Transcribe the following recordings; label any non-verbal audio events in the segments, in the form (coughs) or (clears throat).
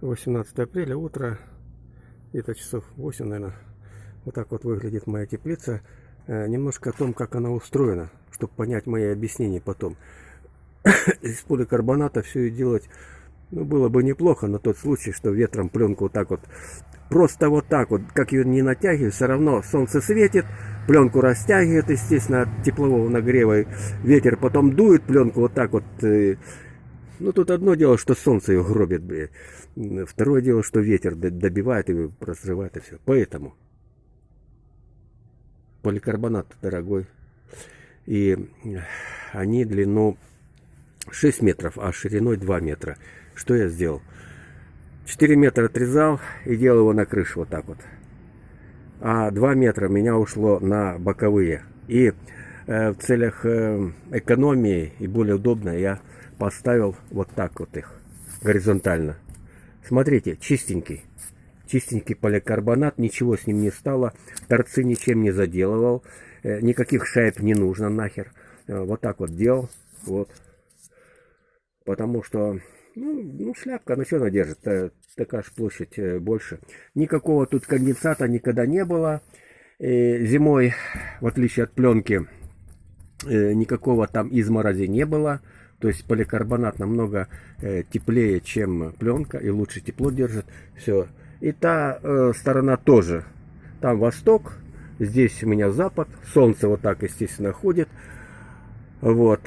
18 апреля, утро, где-то часов 8, наверное. Вот так вот выглядит моя теплица. Э, немножко о том, как она устроена, чтобы понять мои объяснения потом. (coughs) Из поликарбоната все и делать, ну, было бы неплохо на тот случай, что ветром пленку вот так вот, просто вот так вот, как ее не натягиваю, все равно солнце светит, пленку растягивает, естественно, от теплового нагрева, ветер потом дует пленку вот так вот, э, ну, тут одно дело, что солнце ее гробит, блядь. Второе дело, что ветер добивает и разрывает и все. Поэтому поликарбонат дорогой. И они длину 6 метров, а шириной 2 метра. Что я сделал? 4 метра отрезал и делал его на крышу вот так вот. А 2 метра меня ушло на боковые. И э, в целях э, экономии и более удобно я поставил вот так вот их, горизонтально. Смотрите, чистенький. Чистенький поликарбонат, ничего с ним не стало, торцы ничем не заделывал, э, никаких шайб не нужно нахер. Э, вот так вот делал, вот. Потому что, ну, ну шляпка, ну что она держит, э, такая же площадь больше. Никакого тут конденсата никогда не было. Зимой, в отличие от пленки, никакого там изморози не было. То есть поликарбонат намного э, теплее, чем пленка, и лучше тепло держит. Все. И та э, сторона тоже. Там восток, здесь у меня запад. Солнце вот так, естественно, ходит. Вот.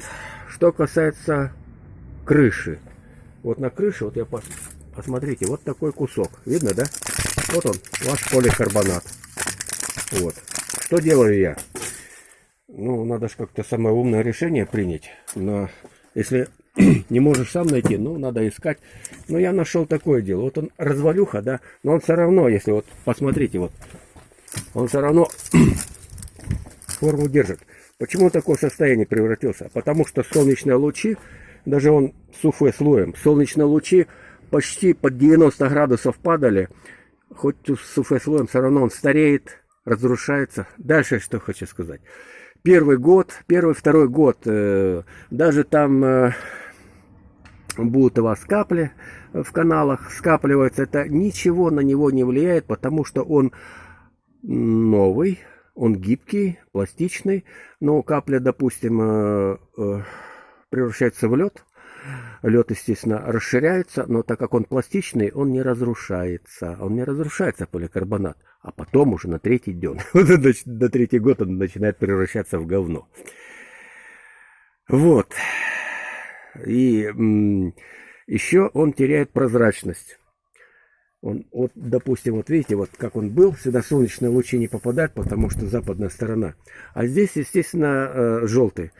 Что касается крыши. Вот на крыше, вот я пос... посмотрите, вот такой кусок. Видно, да? Вот он, ваш поликарбонат. Вот. Что делаю я? Ну, надо же как-то самое умное решение принять. Но если (clears throat) не можешь сам найти, ну, надо искать. Но я нашел такое дело. Вот он развалюха, да, но он все равно, если вот, посмотрите, вот, он все равно (clears throat) форму держит. Почему такое состояние превратился? Потому что солнечные лучи, даже он суфе слоем, солнечные лучи почти под 90 градусов падали, хоть с суфе слоем, все равно он стареет, разрушается. Дальше что хочу сказать первый год, первый, второй год, э, даже там э, будут у вас капли в каналах скапливаются, это ничего на него не влияет, потому что он новый, он гибкий, пластичный, но капля, допустим, э, превращается в лед, лед, естественно, расширяется, но так как он пластичный, он не разрушается, он не разрушается поликарбонат а потом уже на третий день, (laughs) на третий год он начинает превращаться в говно. Вот. И еще он теряет прозрачность. Он, вот, допустим, вот видите, вот как он был, сюда солнечные лучи не попадают, потому что западная сторона. А здесь, естественно, э, желтый.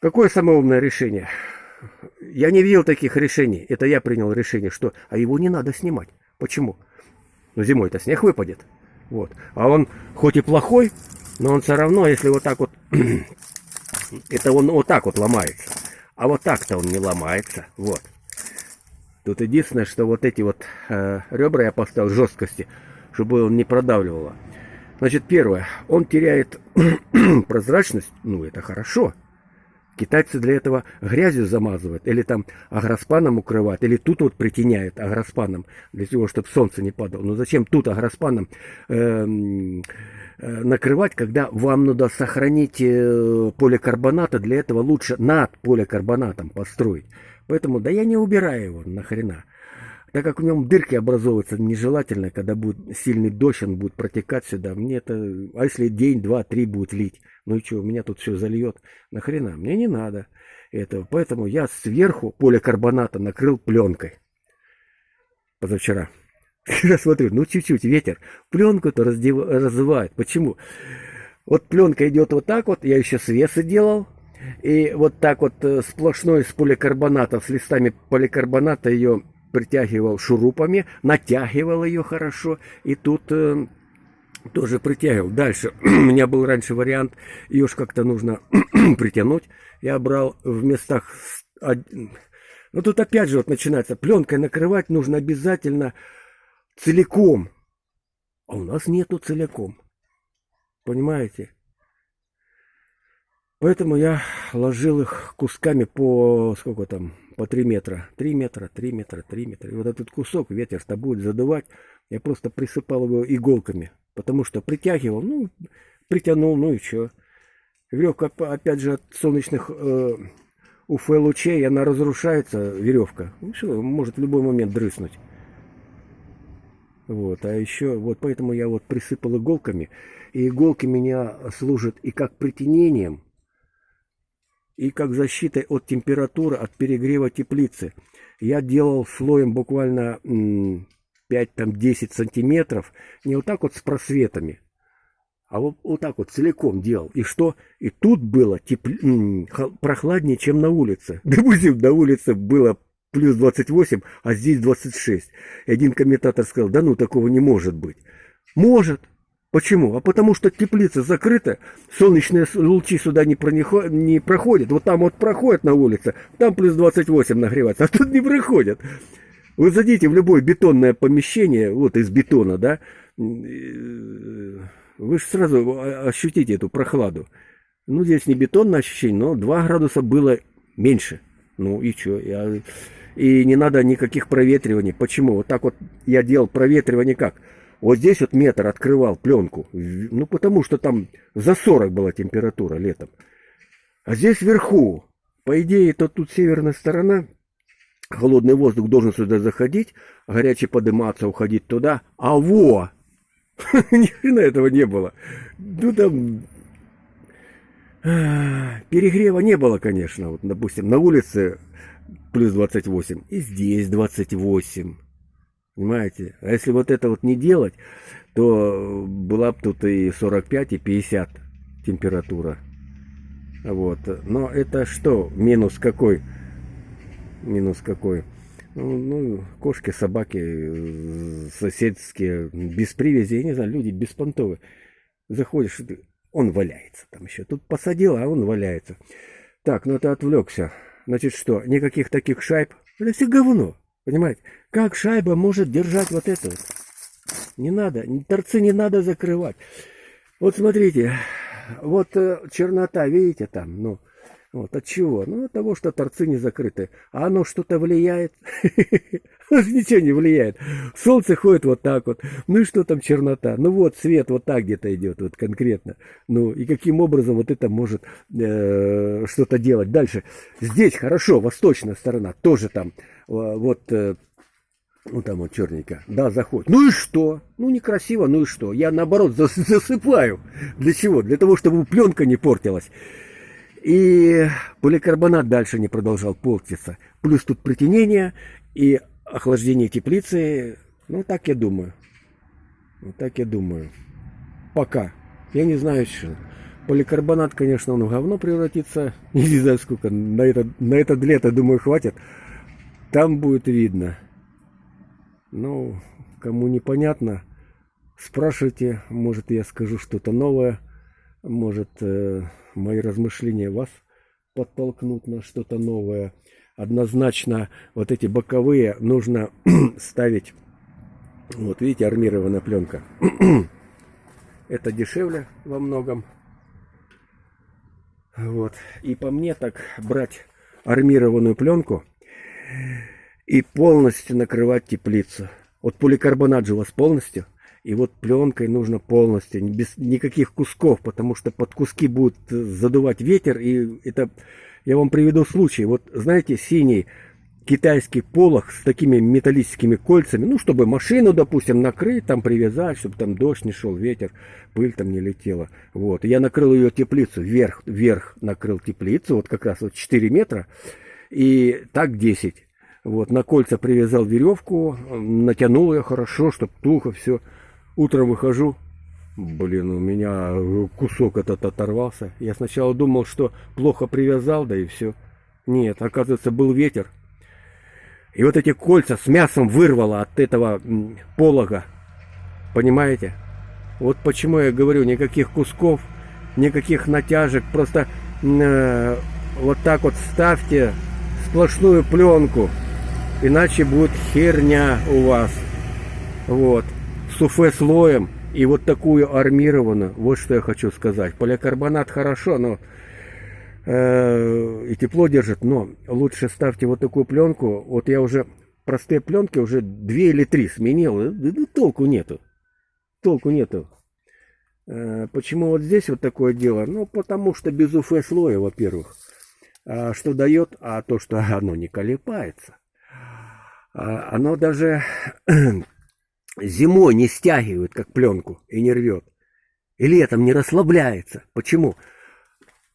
Какое самое умное решение? Я не видел таких решений. Это я принял решение, что а его не надо снимать. Почему? Ну, зимой-то снег выпадет. Вот. А он хоть и плохой, но он все равно, если вот так вот, (clears throat) это он вот так вот ломается. А вот так-то он не ломается. Вот. Тут единственное, что вот эти вот э, ребра я поставил жесткости, чтобы он не продавливало. Значит, первое, он теряет (clears throat) прозрачность, ну это хорошо. Китайцы для этого грязью замазывают, или там агроспаном укрывают, или тут вот притеняют агроспаном, для того, чтобы солнце не падало. Но зачем тут агроспаном э, э, накрывать, когда вам надо сохранить э, поликарбоната, для этого лучше над поликарбонатом построить. Поэтому, да я не убираю его нахрена так как в нем дырки образовываются нежелательно, когда будет сильный дождь, он будет протекать сюда. Мне это, а если день, два, три будет лить, ну и что, у меня тут все зальет, нахрена, мне не надо этого. Поэтому я сверху поликарбоната накрыл пленкой позавчера. (laughs) Я смотрю, ну чуть-чуть ветер, пленку-то раздев... раззывает. Почему? Вот пленка идет вот так вот, я еще свесы делал, и вот так вот э, сплошной с поликарбоната, с листами поликарбоната ее притягивал шурупами, натягивал ее хорошо, и тут э, тоже притягивал. Дальше (clears throat) у меня был раньше вариант, ее ж как-то нужно (clears throat) притянуть. Я брал в местах... Ну тут опять же вот начинается, пленкой накрывать нужно обязательно целиком. А у нас нету целиком. Понимаете? Поэтому я ложил их кусками по сколько там, по 3 метра. 3 метра, 3 метра, 3 метра. И вот этот кусок ветер-то будет задувать. Я просто присыпал его иголками. Потому что притягивал, ну, притянул, ну и что. Веревка, опять же, от солнечных э, УФ-лучей, она разрушается, веревка. Ну что, может в любой момент дрыснуть. Вот, а еще, вот поэтому я вот присыпал иголками. И иголки меня служат и как притенением, и как защитой от температуры, от перегрева теплицы. Я делал слоем буквально 5-10 сантиметров, не вот так вот с просветами, а вот, вот так вот целиком делал. И что? И тут было тепл... прохладнее, чем на улице. (laughs) Допустим, на улице было плюс 28, а здесь 26. И один комментатор сказал, да ну такого не может быть. Может. Почему? А потому что теплица закрыта, солнечные лучи сюда не, пронико... не проходят. Вот там вот проходят на улице, там плюс 28 нагревается, (laughs) а тут не проходят. Вы зайдите в любое бетонное помещение, вот из бетона, да, вы же сразу ощутите эту прохладу. Ну, здесь не бетонное ощущение, но 2 градуса было меньше. Ну и что? Я... И не надо никаких проветриваний. Почему? Вот так вот я делал проветривание как? Вот здесь вот метр открывал пленку. Ну, потому что там за 40 была температура летом. А здесь вверху, по идее, то тут северная сторона, холодный воздух должен сюда заходить, горячий подниматься, уходить туда. А во! (laughs) Ни хрена этого не было. Ну, там Перегрева не было, конечно. Вот, допустим, на улице плюс 28, и здесь 28. Понимаете? А если вот это вот не делать, то была бы тут и 45, и 50 температура. Вот. Но это что? Минус какой? Минус какой? Ну, ну кошки, собаки, соседские, без привязи, я не знаю, люди беспонтовые. Заходишь, он валяется там еще. Тут посадил, а он валяется. Так, ну это отвлекся. Значит что, никаких таких шайб? Это все говно. Понимаете? Как шайба может держать вот это вот? Не надо, торцы не надо закрывать. Вот смотрите, вот э, чернота, видите там, ну, вот от чего? Ну, от того, что торцы не закрыты. А оно что-то влияет? (laughs) Ничего не влияет. Солнце ходит вот так вот. Ну и что там чернота? Ну вот свет вот так где-то идет, вот конкретно. Ну и каким образом вот это может э, что-то делать? Дальше. Здесь хорошо, восточная сторона, тоже там э, вот... Э, ну там вот черненько. Да, заходит. Ну и что? Ну некрасиво, ну и что? Я наоборот засыпаю. Для чего? Для того, чтобы пленка не портилась. И поликарбонат дальше не продолжал портиться. Плюс тут притенение и охлаждение теплицы. Ну, так я думаю. Вот так я думаю. Пока. Я не знаю, что. Поликарбонат, конечно, он в говно превратится. (laughs) Не знаю, сколько. На это, на это лето, думаю, хватит. Там будет видно. Ну, кому непонятно, спрашивайте. Может, я скажу что-то новое. Может, э, мои размышления вас подтолкнут на что-то новое. Однозначно вот эти боковые нужно (clears throat) ставить. Вот видите, армированная пленка. (clears throat) Это дешевле во многом. Вот. И по мне так брать армированную пленку и полностью накрывать теплицу. Вот поликарбонат же у вас полностью и вот пленкой нужно полностью, без никаких кусков, потому что под куски будет э, задувать ветер. И это, я вам приведу случай. Вот знаете, синий китайский полох с такими металлическими кольцами, ну, чтобы машину, допустим, накрыть, там привязать, чтобы там дождь не шел, ветер, пыль там не летела. Вот. Я накрыл ее теплицу, вверх, вверх накрыл теплицу, вот как раз вот 4 метра, и так 10. Вот, на кольца привязал веревку, натянул ее хорошо, чтобы тухо все. Утром выхожу, блин, у меня кусок этот оторвался. Я сначала думал, что плохо привязал, да и все. Нет, оказывается, был ветер. И вот эти кольца с мясом вырвало от этого полога. Понимаете? Вот почему я говорю, никаких кусков, никаких натяжек. Просто э, вот так вот ставьте сплошную пленку. Иначе будет херня у вас. Вот суфе слоем и вот такую армированную, вот что я хочу сказать. Поликарбонат хорошо, но э, и тепло держит, но лучше ставьте вот такую пленку. Вот я уже простые пленки уже две или три сменил, и толку нету. Толку нету. Э, почему вот здесь вот такое дело? Ну, потому что без УФ слоя, во-первых. А что дает? А то, что оно не колепается. А оно даже зимой не стягивает, как пленку, и не рвет. И летом не расслабляется. Почему?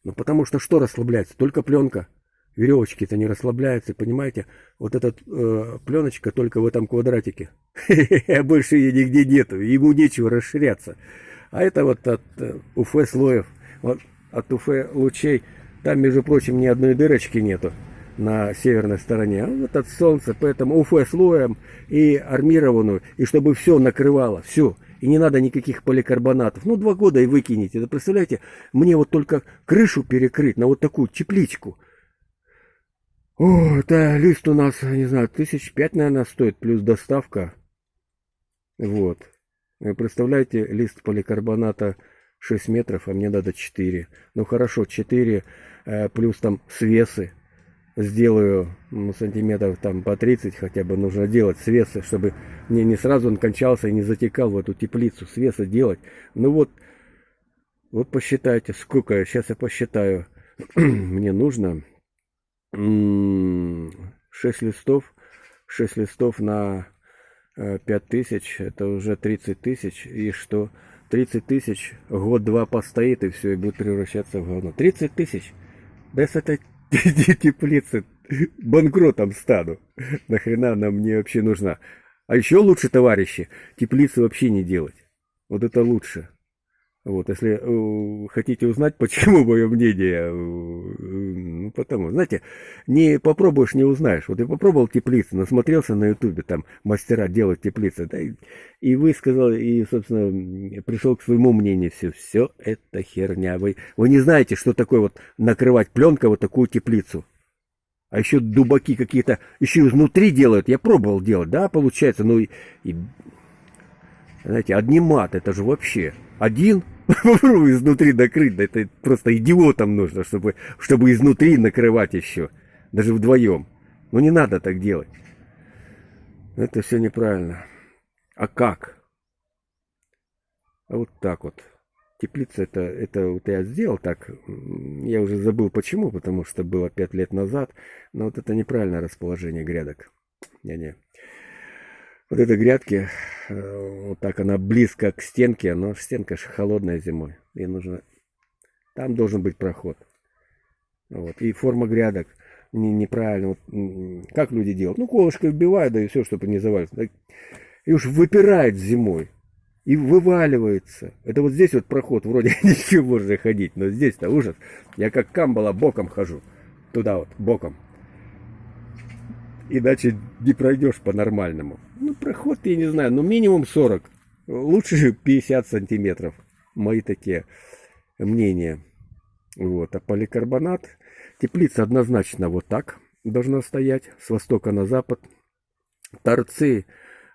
Ну, потому что что расслабляется? Только пленка. Веревочки-то не расслабляются, понимаете? Вот эта э, пленочка только в этом квадратике. (laughs) Больше ее нигде нету, ему нечего расширяться. А это вот от э, УФ слоев, вот от УФ лучей, там, между прочим, ни одной дырочки нету на северной стороне, а вот от солнца, поэтому УФ слоем и армированную, и чтобы все накрывало, все. И не надо никаких поликарбонатов. Ну, два года и выкинете. Да представляете, мне вот только крышу перекрыть на вот такую тепличку. О, это лист у нас, не знаю, тысяч пять, наверное, стоит, плюс доставка. Вот. Вы представляете, лист поликарбоната 6 метров, а мне надо 4. Ну хорошо, 4 э, плюс там свесы. Сделаю ну, сантиметров там по 30 хотя бы нужно делать свесы, чтобы мне не сразу он кончался и не затекал в эту теплицу. Свесы делать. Ну вот, вот посчитайте, сколько, сейчас я посчитаю. (clears throat) мне нужно 6 листов. 6 листов на 5 э, это уже 30 тысяч, и что 30 тысяч год-два постоит, и все, и будет превращаться в говно. 30 тысяч, без этой теплицы банкротом стану. Нахрена она мне вообще нужна? А еще лучше, товарищи, теплицы вообще не делать. Вот это лучше. Вот, если э, хотите узнать, (laughs) почему мое мнение, э, потому, знаете, не попробуешь, не узнаешь. Вот я попробовал теплицы, насмотрелся на ютубе, там, мастера делают теплицы, да, и, и высказал, и, собственно, пришел к своему мнению, все, все это херня. Вы, вы не знаете, что такое вот накрывать пленкой вот такую теплицу. А еще дубаки какие-то, еще изнутри делают, я пробовал делать, да, получается, ну, и, и знаете, одни мат, это же вообще, один Попробуй изнутри накрыть, да это просто идиотам нужно, чтобы, чтобы изнутри накрывать еще, даже вдвоем. Ну не надо так делать. Это все неправильно. А как? А вот так вот. Теплица это, это вот я сделал так. Я уже забыл почему, потому что было пять лет назад. Но вот это неправильное расположение грядок. Не-не вот этой грядки, э, вот так она близко к стенке, но стенка же холодная зимой. И нужно... Там должен быть проход. Вот. И форма грядок не, неправильно. Вот, как люди делают? Ну, колышко вбивают, да и все, чтобы не завалится. И уж выпирает зимой. И вываливается. Это вот здесь вот проход, вроде (laughs) ничего можно ходить, но здесь-то ужас. Я как камбала боком хожу. Туда вот, боком. Иначе не пройдешь по-нормальному. Ну, проход, я не знаю, ну, минимум 40. Лучше 50 сантиметров. Мои такие мнения. Вот. А поликарбонат, теплица однозначно вот так должна стоять, с востока на запад. Торцы,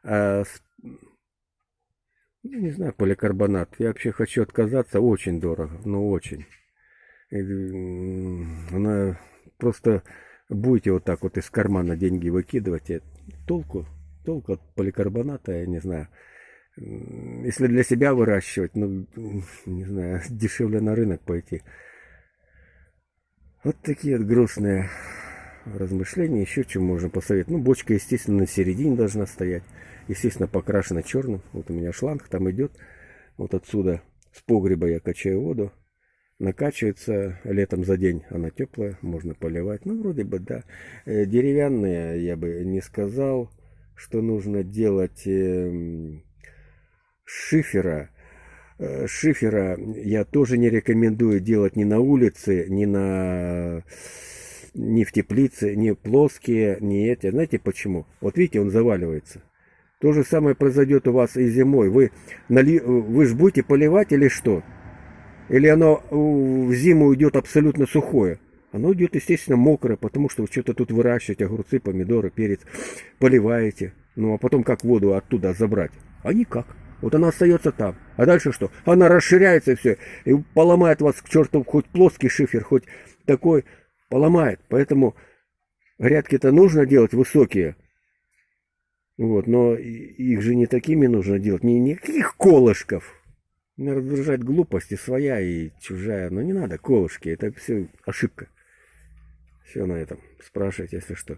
э, с, ну, не знаю, поликарбонат. Я вообще хочу отказаться, очень дорого, ну очень. Она просто будете вот так вот из кармана деньги выкидывать, толку, толку от поликарбоната, я не знаю. Если для себя выращивать, ну, (laughs) не знаю, (laughs) дешевле на рынок пойти. Вот такие вот грустные размышления. Еще чем можно посоветовать. Ну, бочка, естественно, на середине должна стоять. Естественно, покрашена черным. Вот у меня шланг там идет. Вот отсюда, с погреба я качаю воду накачивается летом за день. Она теплая, можно поливать. Ну, вроде бы, да. Э, деревянные, я бы не сказал, что нужно делать эм, шифера. Э, шифера я тоже не рекомендую делать ни на улице, ни на ни в теплице, ни плоские, ни эти. Знаете почему? Вот видите, он заваливается. То же самое произойдет у вас и зимой. Вы, нали... вы же будете поливать или что? Или оно в зиму идет абсолютно сухое? Оно идет, естественно, мокрое, потому что вы что-то тут выращиваете, огурцы, помидоры, перец, поливаете. Ну а потом как воду оттуда забрать? А никак. Вот она остается там. А дальше что? Она расширяется и все. И поломает вас к черту хоть плоский шифер, хоть такой. Поломает. Поэтому грядки-то нужно делать высокие. Вот, но их же не такими нужно делать, не никаких колышков. Не раздражать глупости своя и чужая, но не надо колышки, это все ошибка. Все на этом. Спрашивайте, если что.